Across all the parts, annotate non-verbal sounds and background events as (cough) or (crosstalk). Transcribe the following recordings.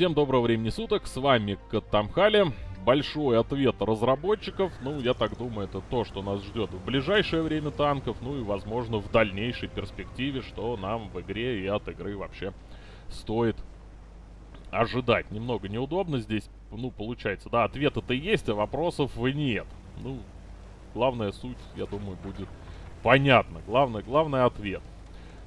Всем доброго времени суток, с вами Катамхали. Большой ответ разработчиков, ну, я так думаю, это то, что нас ждет в ближайшее время танков, ну и, возможно, в дальнейшей перспективе, что нам в игре и от игры вообще стоит ожидать. Немного неудобно здесь, ну, получается, да, ответа-то есть, а вопросов нет. Ну, главная суть, я думаю, будет понятна. Главное, главное ответ.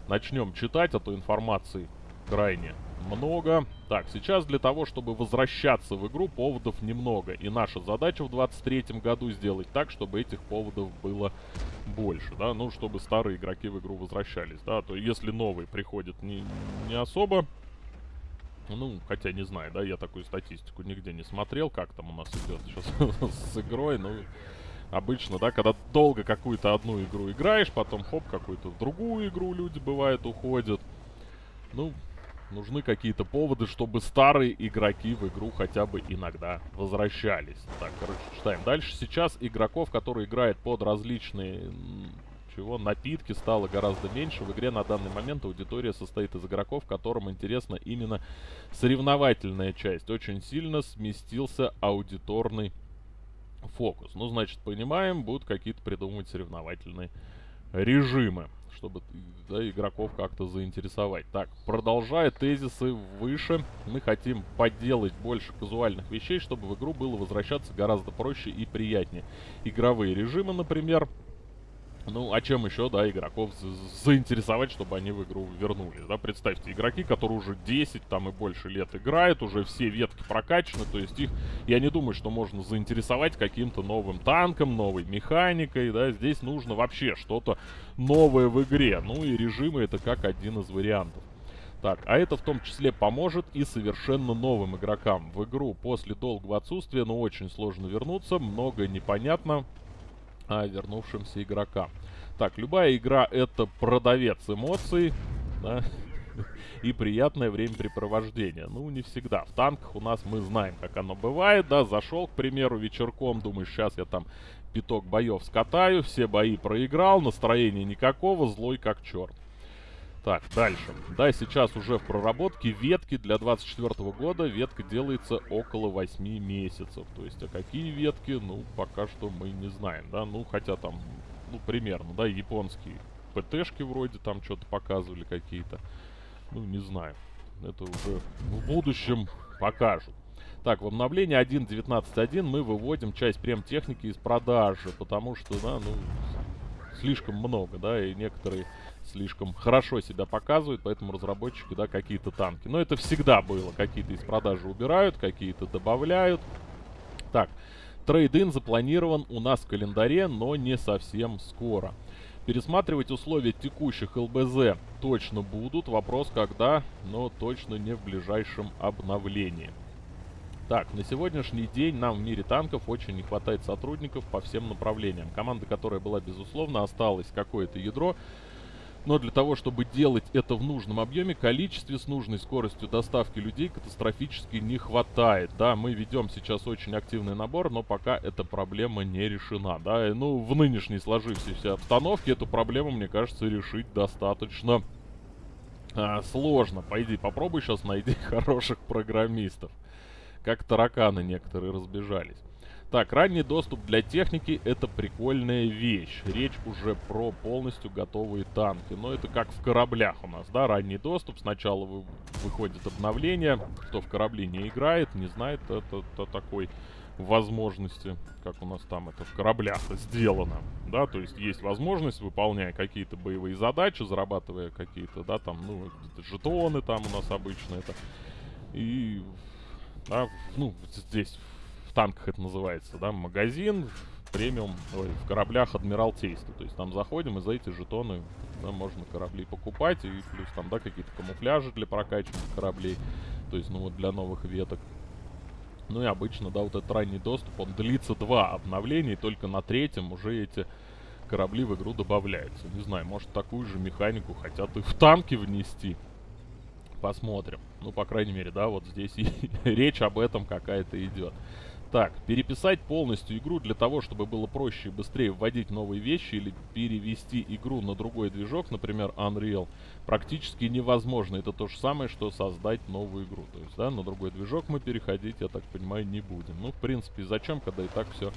Начнем читать, а то информации крайне много. Так, сейчас для того, чтобы возвращаться в игру, поводов немного. И наша задача в 23 году сделать так, чтобы этих поводов было больше, да. Ну, чтобы старые игроки в игру возвращались, да. То если новые приходят не, не особо... Ну, хотя не знаю, да, я такую статистику нигде не смотрел, как там у нас идет сейчас (laughs) с игрой, ну... Обычно, да, когда долго какую-то одну игру играешь, потом хоп, какую-то другую игру люди, бывает, уходят. Ну, нужны какие-то поводы, чтобы старые игроки в игру хотя бы иногда возвращались. Так, короче, читаем. Дальше сейчас игроков, которые играют под различные чего напитки стало гораздо меньше. В игре на данный момент аудитория состоит из игроков, которым интересна именно соревновательная часть. Очень сильно сместился аудиторный фокус. Ну, значит, понимаем, будут какие-то придумывать соревновательные режимы чтобы да, игроков как-то заинтересовать. Так, продолжая тезисы выше, мы хотим поделать больше казуальных вещей, чтобы в игру было возвращаться гораздо проще и приятнее. Игровые режимы, например, ну, а чем еще, да, игроков заинтересовать, чтобы они в игру вернулись, да? Представьте, игроки, которые уже 10 там и больше лет играют, уже все ветки прокачаны, то есть их, я не думаю, что можно заинтересовать каким-то новым танком, новой механикой, да? Здесь нужно вообще что-то новое в игре, ну и режимы это как один из вариантов. Так, а это в том числе поможет и совершенно новым игрокам в игру после долгого отсутствия, но очень сложно вернуться, много непонятно, вернувшимся игрокам. Так, любая игра это продавец эмоций, да, (laughs) и приятное времяпрепровождение. Ну, не всегда. В танках у нас мы знаем, как оно бывает, да, зашел, к примеру, вечерком, думаешь, сейчас я там пяток боев скатаю, все бои проиграл, настроения никакого, злой как черт. Так, дальше. Да, сейчас уже в проработке ветки для 24 года. Ветка делается около 8 месяцев. То есть, а какие ветки, ну, пока что мы не знаем, да. Ну, хотя там, ну, примерно, да, японские ПТшки вроде там что-то показывали какие-то. Ну, не знаю. Это уже в будущем покажут. Так, в обновлении 1.19.1 мы выводим часть прем-техники из продажи, потому что, да, ну, слишком много, да, и некоторые слишком хорошо себя показывают, поэтому разработчики, да, какие-то танки. Но это всегда было. Какие-то из продажи убирают, какие-то добавляют. Так, трейд-ин запланирован у нас в календаре, но не совсем скоро. Пересматривать условия текущих ЛБЗ точно будут. Вопрос когда, но точно не в ближайшем обновлении. Так, на сегодняшний день нам в мире танков очень не хватает сотрудников по всем направлениям. Команда, которая была, безусловно, осталось какое-то ядро, но для того, чтобы делать это в нужном объеме, количестве с нужной скоростью доставки людей катастрофически не хватает. Да, мы ведем сейчас очень активный набор, но пока эта проблема не решена. Да, и, ну, в нынешней сложившейся обстановке эту проблему, мне кажется, решить достаточно а, сложно. Пойди, попробуй сейчас найди (laughs) хороших программистов. Как тараканы некоторые разбежались. Так, ранний доступ для техники это прикольная вещь. Речь уже про полностью готовые танки. Но это как в кораблях у нас, да, ранний доступ. Сначала вы, выходит обновление. Кто в корабле не играет, не знает, это, это такой возможности, как у нас там это в кораблях сделано, да, то есть есть возможность, выполняя какие-то боевые задачи, зарабатывая какие-то, да, там, ну, жетоны там у нас обычно это, и, да, ну, здесь танках это называется, да, магазин, премиум, ой, в кораблях Адмиралтейства. То есть там заходим и за эти жетоны да, можно корабли покупать. И плюс там, да, какие-то камуфляжи для прокачки кораблей. То есть, ну вот для новых веток. Ну и обычно, да, вот этот ранний доступ, он длится два обновления, и только на третьем уже эти корабли в игру добавляются. Не знаю, может такую же механику хотят и в танки внести. Посмотрим. Ну, по крайней мере, да, вот здесь (laughs) и речь об этом какая-то идет. Так, переписать полностью игру для того, чтобы было проще и быстрее вводить новые вещи или перевести игру на другой движок, например, Unreal, практически невозможно. Это то же самое, что создать новую игру. То есть, да, на другой движок мы переходить, я так понимаю, не будем. Ну, в принципе, зачем, когда и так все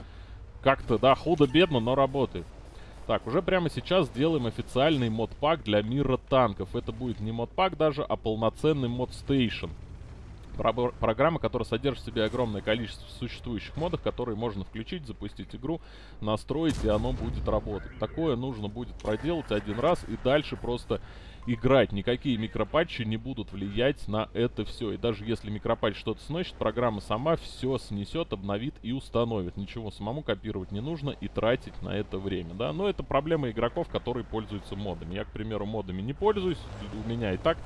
как-то, да, худо-бедно, но работает. Так, уже прямо сейчас делаем официальный модпак для мира танков. Это будет не модпак даже, а полноценный mod station. Программа, которая содержит в себе огромное количество существующих модов, которые можно включить, запустить игру, настроить, и оно будет работать. Такое нужно будет проделать один раз, и дальше просто играть. Никакие микропатчи не будут влиять на это все. И даже если микропатч что-то сносит, программа сама все снесет, обновит и установит. Ничего самому копировать не нужно и тратить на это время, да. Но это проблема игроков, которые пользуются модами. Я, к примеру, модами не пользуюсь. У меня и так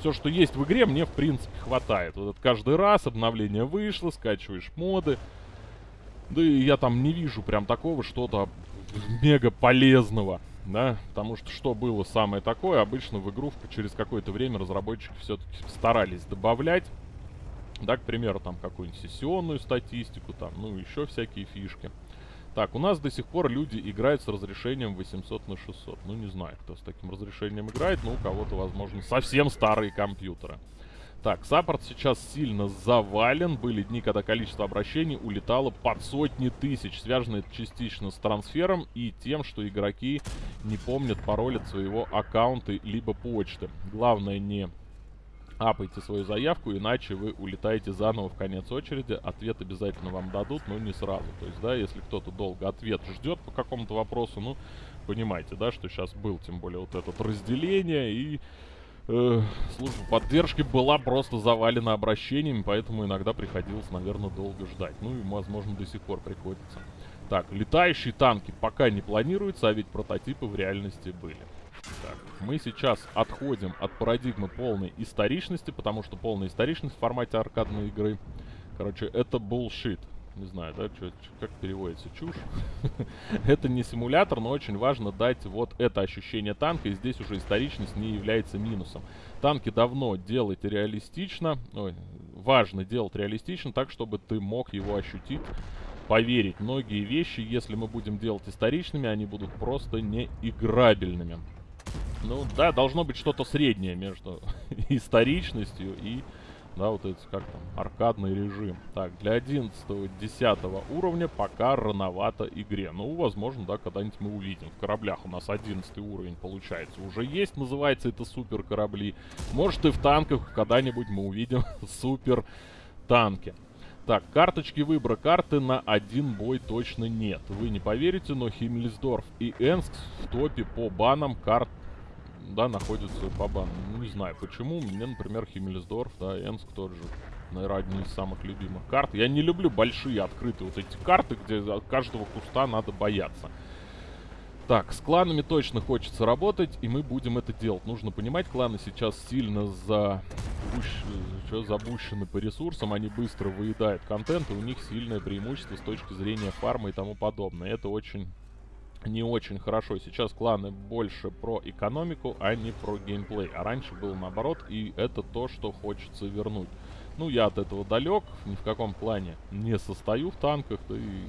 все, что есть в игре, мне, в принципе, хватает. Вот каждый раз обновление вышло, скачиваешь моды. Да и я там не вижу прям такого что-то мега полезного, да, потому что что было самое такое, обычно в игру через какое-то время разработчики все-таки старались добавлять, да, к примеру, там какую-нибудь сессионную статистику, там, ну, еще всякие фишки. Так, у нас до сих пор люди играют с разрешением 800 на 600. Ну, не знаю, кто с таким разрешением играет, но у кого-то, возможно, совсем старые компьютеры. Так, саппорт сейчас сильно завален. Были дни, когда количество обращений улетало под сотни тысяч. Связано это частично с трансфером и тем, что игроки не помнят пароль от своего аккаунта либо почты. Главное не апайте свою заявку, иначе вы улетаете заново в конец очереди. Ответ обязательно вам дадут, но не сразу. То есть, да, если кто-то долго ответ ждет по какому-то вопросу, ну, понимаете, да, что сейчас был, тем более, вот это разделение, и э, служба поддержки была просто завалена обращениями, поэтому иногда приходилось, наверное, долго ждать. Ну, и, возможно, до сих пор приходится. Так, летающие танки пока не планируются, а ведь прототипы в реальности были. Так, мы сейчас отходим от парадигмы полной историчности, потому что полная историчность в формате аркадной игры, короче, это bullshit. Не знаю, да, чё, как переводится, чушь. (laughs) это не симулятор, но очень важно дать вот это ощущение танка, и здесь уже историчность не является минусом. Танки давно делать реалистично, ой, важно делать реалистично так, чтобы ты мог его ощутить поверить. Многие вещи, если мы будем делать историчными, они будут просто неиграбельными. Ну, да, должно быть что-то среднее между (laughs) историчностью и, да, вот это, как там, аркадный режим. Так, для 11-10 уровня пока рановато игре. Ну, возможно, да, когда-нибудь мы увидим. В кораблях у нас 11 уровень, получается, уже есть, называется это супер корабли. Может, и в танках когда-нибудь мы увидим (laughs) супер танки. Так, карточки выбора карты на один бой точно нет. Вы не поверите, но Химмельсдорф и Энск в топе по банам карт да, находится по бану. Ну, не знаю почему. Мне, например, Химмельсдорф, да, Энск тот же. Наверное, одни из самых любимых карт. Я не люблю большие открытые вот эти карты, где от каждого куста надо бояться. Так, с кланами точно хочется работать, и мы будем это делать. Нужно понимать, кланы сейчас сильно за... Что, забущены по ресурсам, они быстро выедают контент, и у них сильное преимущество с точки зрения фарма и тому подобное. Это очень не очень хорошо. Сейчас кланы больше про экономику, а не про геймплей. А раньше было наоборот, и это то, что хочется вернуть. Ну, я от этого далек, ни в каком плане не состою в танках, да и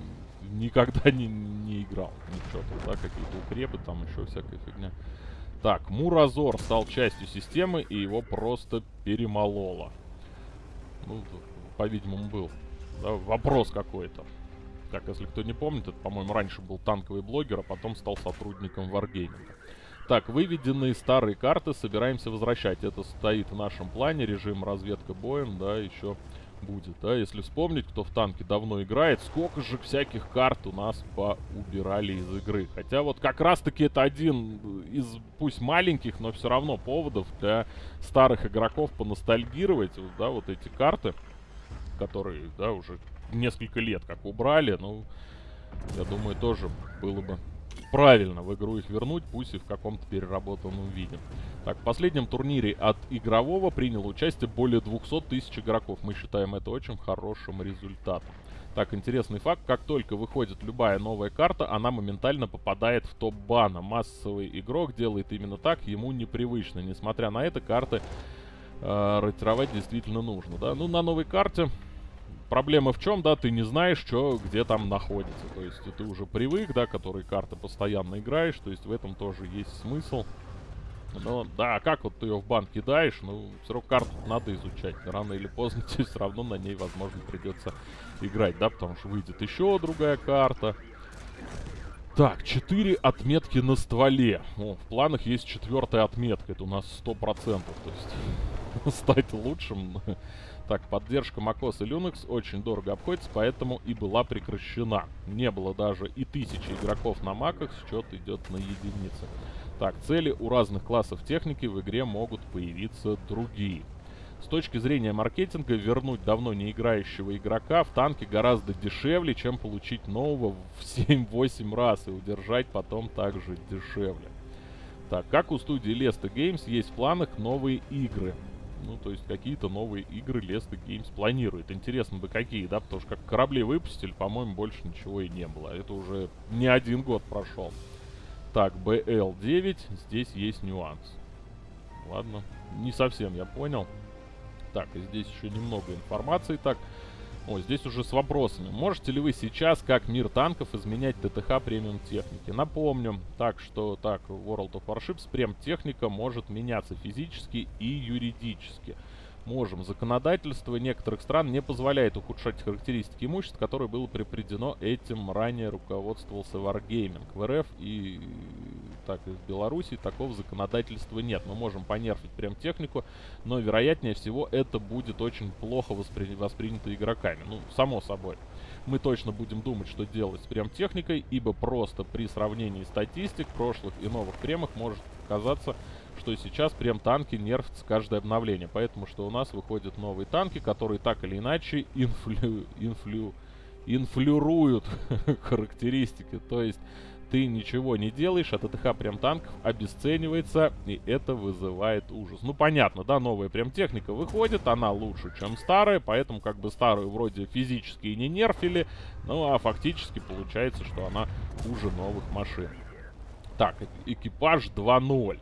никогда (laughs) не, не играл. Ничего там, да, какие-то укрепы, там еще всякая фигня. Так, Муразор стал частью системы, и его просто перемололо. Ну, по-видимому, был да, вопрос какой-то. Так, если кто не помнит, это, по-моему, раньше был танковый блогер, а потом стал сотрудником Wargaming. Так, выведенные старые карты собираемся возвращать. Это стоит в нашем плане, режим разведка боем, да, еще будет, да. Если вспомнить, кто в танке давно играет, сколько же всяких карт у нас поубирали из игры. Хотя вот как раз-таки это один из, пусть маленьких, но все равно поводов для старых игроков поностальгировать, да, вот эти карты, которые, да, уже несколько лет как убрали. Ну, я думаю, тоже было бы правильно в игру их вернуть, пусть и в каком-то переработанном виде. Так, в последнем турнире от игрового приняло участие более 200 тысяч игроков. Мы считаем это очень хорошим результатом. Так, интересный факт. Как только выходит любая новая карта, она моментально попадает в топ бана. Массовый игрок делает именно так, ему непривычно. Несмотря на это, карты э, ротировать действительно нужно. Да? Ну, на новой карте проблема в чем, да, ты не знаешь, что где там находится. То есть ты уже привык, да, который карты постоянно играешь, то есть в этом тоже есть смысл. Но, да, а как вот ты ее в банк кидаешь, ну, все равно карту надо изучать. Рано или поздно (laughs) тебе все равно на ней, возможно, придется играть, да, потому что выйдет еще другая карта. Так, 4 отметки на стволе. О, в планах есть четвертая отметка. Это у нас 100%. То есть (laughs) стать лучшим. (laughs) Так, поддержка macOS и Linux очень дорого обходится, поэтому и была прекращена. Не было даже и тысячи игроков на маках, счет идет на единицы. Так, цели у разных классов техники в игре могут появиться другие. С точки зрения маркетинга, вернуть давно не играющего игрока в танке гораздо дешевле, чем получить нового в (laughs) 7-8 раз и удержать потом также дешевле. Так, как у студии Lesta Games есть в планах новые игры. Ну, то есть какие-то новые игры Lesta Games планирует. Интересно бы какие, да, потому что как корабли выпустили, по-моему, больше ничего и не было. Это уже не один год прошел. Так, BL9, здесь есть нюанс. Ладно, не совсем я понял. Так, и здесь еще немного информации. Так, о, здесь уже с вопросами. Можете ли вы сейчас, как мир танков, изменять ТТХ премиум техники? Напомню, так что, так, World of Warships прем техника может меняться физически и юридически можем. Законодательство некоторых стран не позволяет ухудшать характеристики имущества, которое было припредено этим ранее руководствовался Wargaming. В РФ и так и в Беларуси такого законодательства нет. Мы можем понерфить прям технику, но вероятнее всего это будет очень плохо воспри воспринято игроками. Ну, само собой. Мы точно будем думать, что делать с прям техникой, ибо просто при сравнении статистик прошлых и новых премах может казаться, что сейчас прям танки нерфятся каждое обновление. Поэтому что у нас выходят новые танки, которые так или иначе инфлю... инфлю... инфлюруют (laughs) характеристики. То есть ты ничего не делаешь, а ТТХ прям танков обесценивается, и это вызывает ужас. Ну, понятно, да, новая прям техника выходит, она лучше, чем старая, поэтому как бы старую вроде физически и не нерфили, ну, а фактически получается, что она хуже новых машин. Так, экипаж 2.0.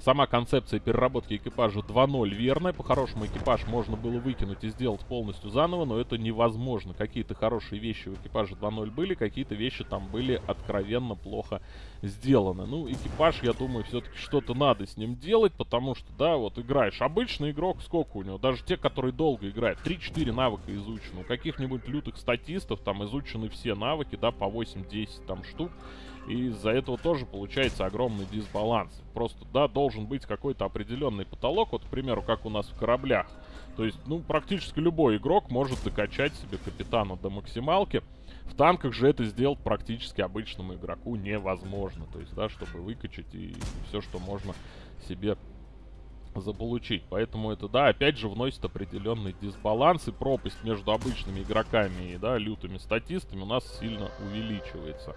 Сама концепция переработки экипажа 2.0 верная. По-хорошему экипаж можно было выкинуть и сделать полностью заново, но это невозможно. Какие-то хорошие вещи в экипаже 2.0 были, какие-то вещи там были откровенно плохо сделаны. Ну, экипаж, я думаю, все-таки что-то надо с ним делать, потому что, да, вот играешь. Обычный игрок, сколько у него? Даже те, которые долго играют, 3-4 навыка изучены. У каких-нибудь лютых статистов там изучены все навыки, да, по 8-10 там штук. И из-за этого тоже получается огромный дисбаланс. Просто, да, должен быть какой-то определенный потолок. Вот, к примеру, как у нас в кораблях. То есть, ну, практически любой игрок может докачать себе капитана до максималки. В танках же это сделать практически обычному игроку невозможно. То есть, да, чтобы выкачать и все, что можно себе заполучить. Поэтому это, да, опять же вносит определенный дисбаланс и пропасть между обычными игроками и, да, лютыми статистами у нас сильно увеличивается.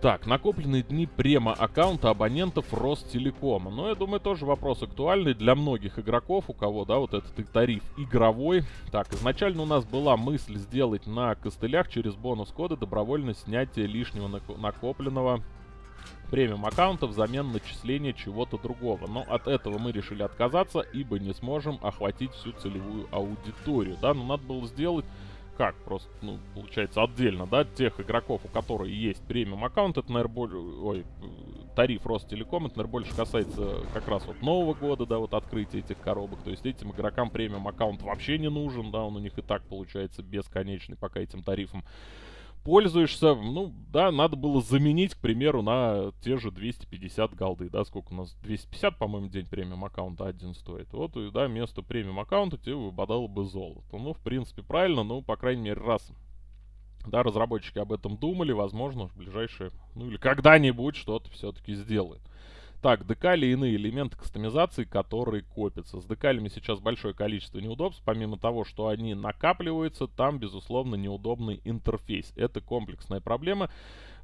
Так, накопленные дни према аккаунта абонентов Ростелекома. Ну, я думаю, тоже вопрос актуальный для многих игроков, у кого, да, вот этот тариф игровой. Так, изначально у нас была мысль сделать на костылях через бонус-коды добровольно снятие лишнего накопленного премиум аккаунта взамен начисления чего-то другого. Но от этого мы решили отказаться, ибо не сможем охватить всю целевую аудиторию. Да, но надо было сделать как, просто, ну, получается, отдельно, да, тех игроков, у которых есть премиум аккаунт, это, наверное, более, ой, тариф Ростелеком, это, наверное, больше касается как раз вот Нового года, да, вот открытия этих коробок, то есть этим игрокам премиум аккаунт вообще не нужен, да, он у них и так получается бесконечный пока этим тарифом пользуешься, ну, да, надо было заменить, к примеру, на те же 250 голды, да, сколько у нас, 250, по-моему, день премиум аккаунта один стоит. Вот, и, да, вместо премиум аккаунта тебе выпадало бы золото. Ну, в принципе, правильно, ну, по крайней мере, раз, да, разработчики об этом думали, возможно, в ближайшее, ну, или когда-нибудь что-то все-таки сделают. Так, декали и иные элементы кастомизации, которые копятся. С декалями сейчас большое количество неудобств. Помимо того, что они накапливаются, там, безусловно, неудобный интерфейс. Это комплексная проблема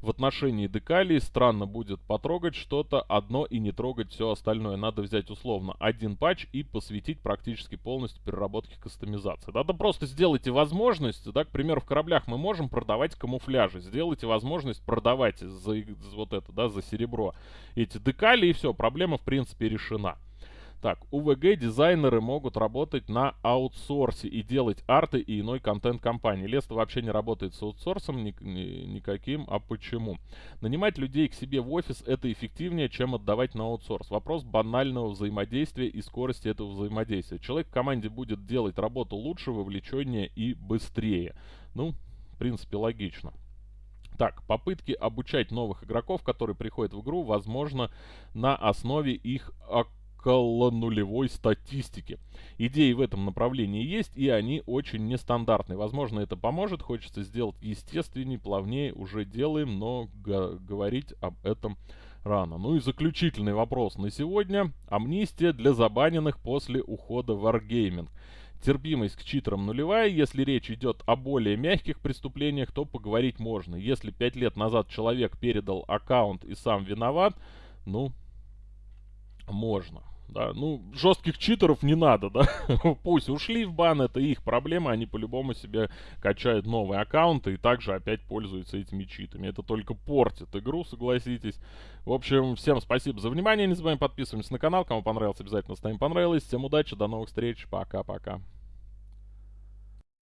в отношении декалей странно будет потрогать что-то одно и не трогать все остальное. Надо взять условно один патч и посвятить практически полностью переработке кастомизации. Надо просто сделайте возможность, да, к примеру, в кораблях мы можем продавать камуфляжи. Сделайте возможность продавать за, за вот это, да, за серебро эти декали и все, проблема в принципе решена. Так, УВГ дизайнеры могут работать на аутсорсе и делать арты и иной контент компании. Леста вообще не работает с аутсорсом ни, ни, никаким, а почему? Нанимать людей к себе в офис это эффективнее, чем отдавать на аутсорс. Вопрос банального взаимодействия и скорости этого взаимодействия. Человек в команде будет делать работу лучше, вовлеченнее и быстрее. Ну, в принципе, логично. Так, попытки обучать новых игроков, которые приходят в игру, возможно, на основе их около нулевой статистики. Идеи в этом направлении есть, и они очень нестандартные. Возможно, это поможет. Хочется сделать естественнее, плавнее. Уже делаем, но говорить об этом рано. Ну и заключительный вопрос на сегодня. Амнистия для забаненных после ухода в Wargaming. Терпимость к читерам нулевая. Если речь идет о более мягких преступлениях, то поговорить можно. Если пять лет назад человек передал аккаунт и сам виноват, ну, можно. Да, ну, жестких читеров не надо, да. (laughs) Пусть ушли в бан, это их проблема, они по-любому себе качают новые аккаунты и также опять пользуются этими читами. Это только портит игру, согласитесь. В общем, всем спасибо за внимание, не забываем подписываться на канал, кому понравилось, обязательно ставим понравилось. Всем удачи, до новых встреч, пока-пока.